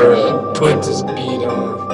for put the beat on.